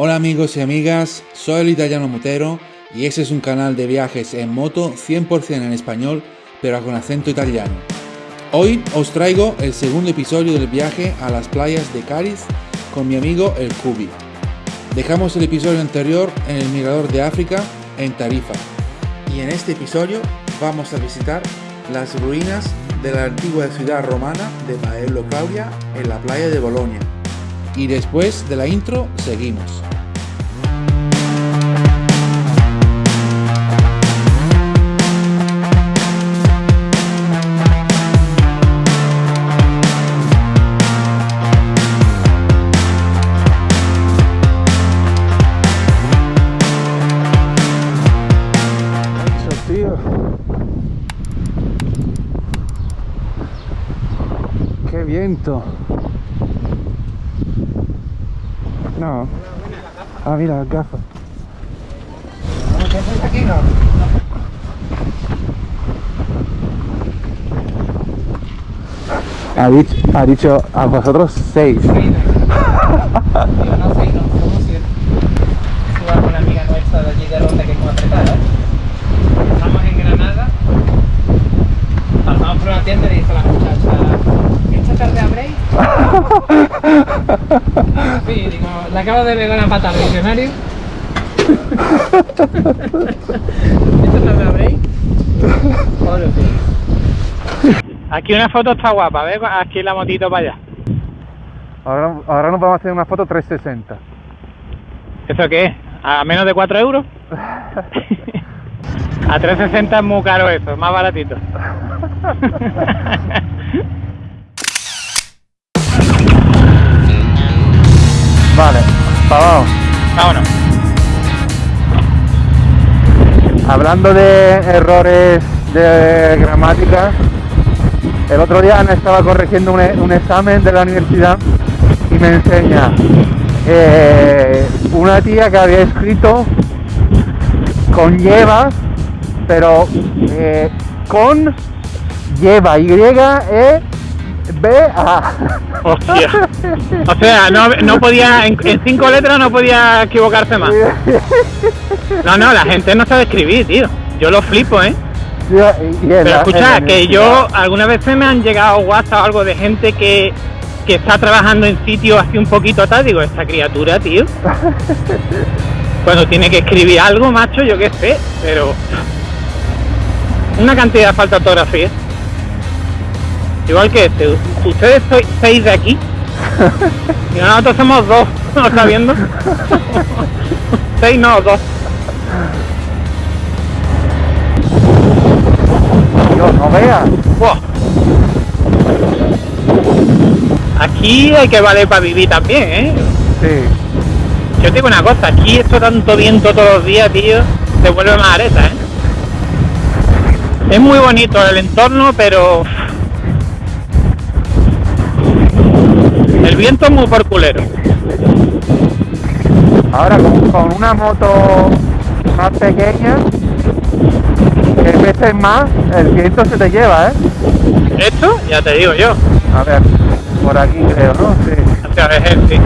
Hola amigos y amigas, soy el italiano Motero y este es un canal de viajes en moto 100% en español pero con acento italiano. Hoy os traigo el segundo episodio del viaje a las playas de Cádiz con mi amigo el Cubi. Dejamos el episodio anterior en el Mirador de África en Tarifa y en este episodio vamos a visitar las ruinas de la antigua ciudad romana de Baello Claudia en la playa de Bolonia. Y después de la intro seguimos. No. Ah, mira, las gafas. ha dicho a vosotros seis. Yo no sé, no, somos siete. Estuve con una amiga nuestra de allí de Ronda que es como apretada. Estamos en Granada. Pasamos por una tienda y dice la muchacha, ¿esta tarde abréis? Sí, digo, le acabo de pegar una pata al diccionario. ¿Esta tarde abréis? Bueno, sí. Aquí una foto está guapa, ¿ves? Aquí la motito para allá. Ahora, ahora nos vamos a hacer una foto 360. ¿Eso qué es? ¿A menos de 4 euros? A 360 es muy caro eso, es más baratito. Vale, para abajo. Vámonos. Hablando de errores de gramática, el otro día Ana estaba corrigiendo un, e- un examen de la universidad y me enseña eh, una tía que había escrito con lleva, pero eh, con lleva, Y, E, B, A. Hostia. O sea, no, no podía, en, en cinco letras no podía equivocarse más. No, no, la gente no sabe escribir, tío. Yo lo flipo, ¿eh? Pero escucha, que yo algunas veces me han llegado WhatsApp o algo de gente que, que está trabajando en sitios así un poquito tal, digo, esta criatura, tío. Cuando tiene que escribir algo, macho, yo qué sé, pero una cantidad de falta de ortografía. Igual que este, ustedes sois seis de aquí y nosotros somos dos, ¿lo está viendo? seis no, dos. Dios, no veas. Aquí hay que valer para vivir también, ¿eh? Sí. Yo te digo una cosa, aquí esto tanto viento todos los días, tío, se vuelve más areta, ¿eh? Es muy bonito el entorno, pero... El viento es muy por culero. Ahora con, con una moto más pequeña, que peses más, el viento se te lleva, ¿eh? Esto, ya te digo yo. A ver, por aquí creo, ¿no? Sí. Hacia veces, sí.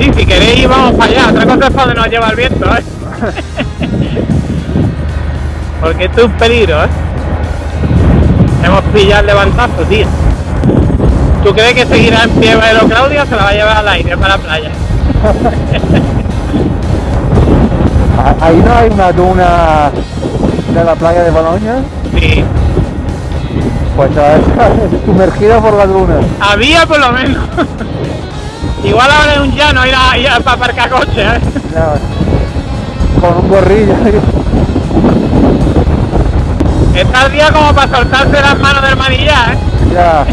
Sí, si queréis vamos para allá. Otra cosa es para donde nos lleva el viento, ¿eh? Porque esto es un peligro, ¿eh? Hemos pillado el levantazo, tío. ¿Tú crees que seguirá en pie Bailo Claudia o se la va a llevar al aire para la playa? Ah, Ahí no hay una duna de la playa de Boloña, Sí. pues estar sumergida por la duna. Había por lo menos. Igual ahora es un llano ir, a, ir a- para aparcar coches, ¿eh? Ya, con un gorrillo. Está el día como para soltarse las manos del manillar, ¿eh? ya.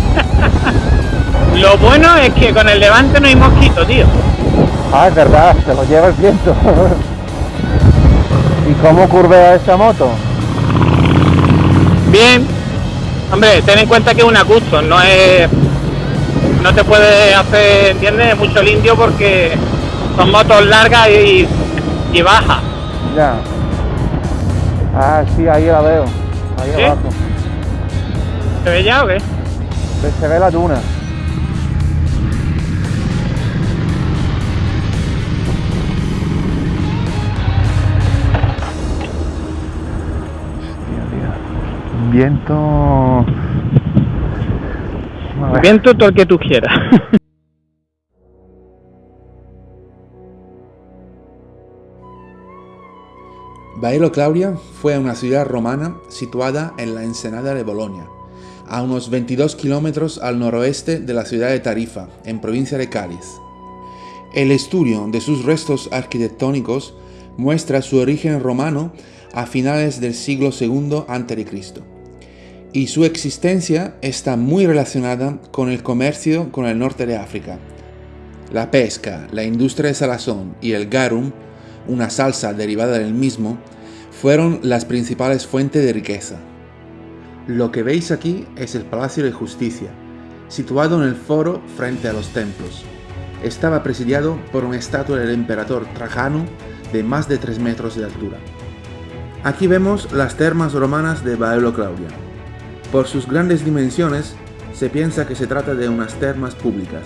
Lo bueno es que con el levante no hay mosquito, tío. Ah, es verdad, se lo lleva el viento. ¿Y cómo curvea esta moto? Bien. Hombre, ten en cuenta que es una custom, no es... No te puede hacer, ¿entiendes? Mucho el indio porque son motos largas y, y bajas. Ya. Ah, sí, ahí la veo. Ahí ¿Sí? abajo. ¿Se ve ya o qué? Se ve la duna. Viento... Viento todo el que tú quieras. Baelo Claudia fue una ciudad romana situada en la ensenada de Bolonia, a unos 22 kilómetros al noroeste de la ciudad de Tarifa, en provincia de Cádiz. El estudio de sus restos arquitectónicos muestra su origen romano a finales del siglo II a.C. y su existencia está muy relacionada con el comercio con el norte de África. La pesca, la industria de salazón y el garum, una salsa derivada del mismo, fueron las principales fuentes de riqueza. Lo que veis aquí es el Palacio de Justicia, situado en el foro frente a los templos. Estaba presidiado por una estatua del emperador Trajano de más de 3 metros de altura. Aquí vemos las termas romanas de Baelo Claudia. Por sus grandes dimensiones, se piensa que se trata de unas termas públicas.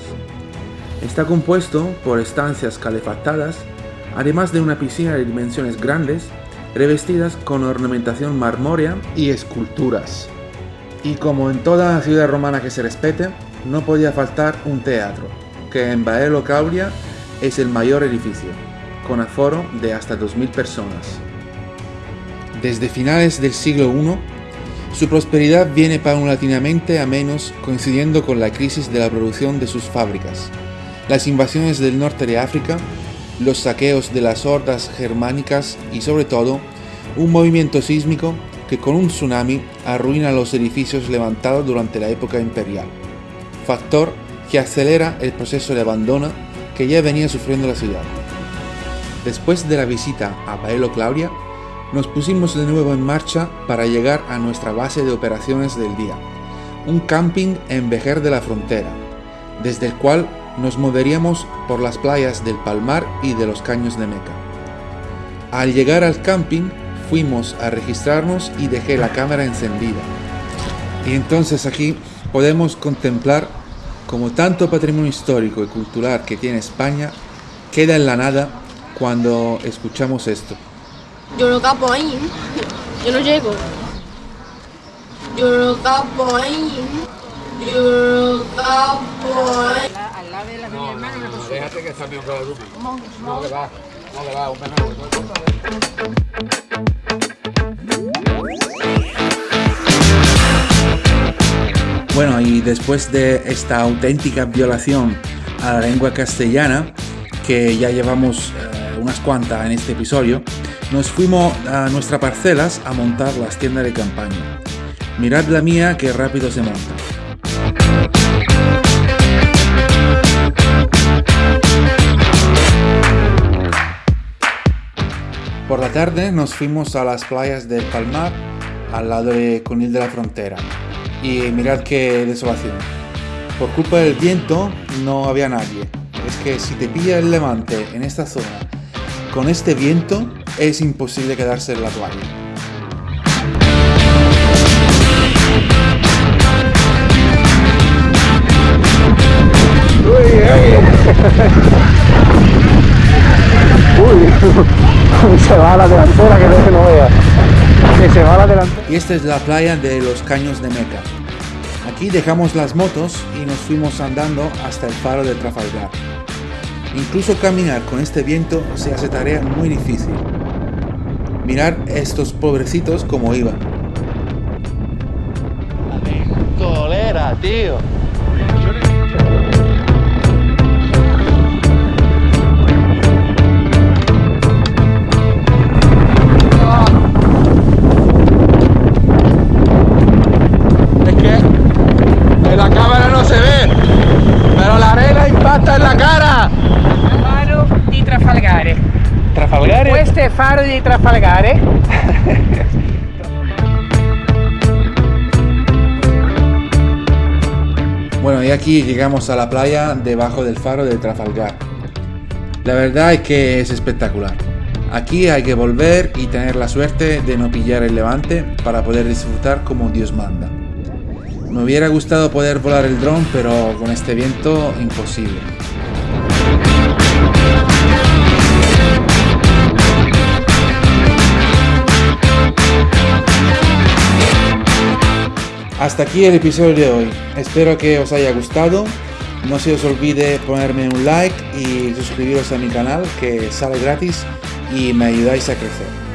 Está compuesto por estancias calefactadas, además de una piscina de dimensiones grandes revestidas con ornamentación marmórea y esculturas. Y como en toda ciudad romana que se respete, no podía faltar un teatro, que en Baelo Claudia es el mayor edificio, con aforo de hasta 2.000 personas. Desde finales del siglo I, su prosperidad viene paulatinamente a menos coincidiendo con la crisis de la producción de sus fábricas, las invasiones del norte de África los saqueos de las hordas germánicas y sobre todo un movimiento sísmico que con un tsunami arruina los edificios levantados durante la época imperial, factor que acelera el proceso de abandono que ya venía sufriendo la ciudad. Después de la visita a Baelo Claudia, nos pusimos de nuevo en marcha para llegar a nuestra base de operaciones del día, un camping en Vejer de la Frontera, desde el cual nos moveríamos por las playas del Palmar y de los Caños de Meca. Al llegar al camping, fuimos a registrarnos y dejé la cámara encendida. Y entonces aquí podemos contemplar como tanto patrimonio histórico y cultural que tiene España queda en la nada cuando escuchamos esto. Yo no capo ahí, yo no llego. Yo no capo ahí, yo no capo ahí. Déjate que está mi con grupo. No, que va. No, que va, un Bueno, y después de esta auténtica violación a la lengua castellana, que ya llevamos eh, unas cuantas en este episodio, nos fuimos a nuestras parcelas a montar las tiendas de campaña. Mirad la mía que rápido se monta. Por la tarde nos fuimos a las playas del Palmar, al lado de Conil de la Frontera. Y mirad qué desolación. Por culpa del viento no había nadie. Es que si te pilla el levante en esta zona, con este viento es imposible quedarse en la playa. se va a la delantera que no se no vea. Que se va a la delantera. Y esta es la playa de los Caños de Meca. Aquí dejamos las motos y nos fuimos andando hasta el faro de Trafalgar. Incluso caminar con este viento se hace tarea muy difícil. Mirar estos pobrecitos como iban. Colera, tío. Faro di Trafalgare. bueno, y aquí llegamos a la playa debajo del faro de Trafalgar. La verdad es que es espectacular. Aquí hay que volver y tener la suerte de no pillar el levante para poder disfrutar como Dios manda. Me hubiera gustado poder volar el dron, pero con este viento imposible. Hasta aquí el episodio de hoy. Espero que os haya gustado. No se os olvide ponerme un like y suscribiros a mi canal que sale gratis y me ayudáis a crecer.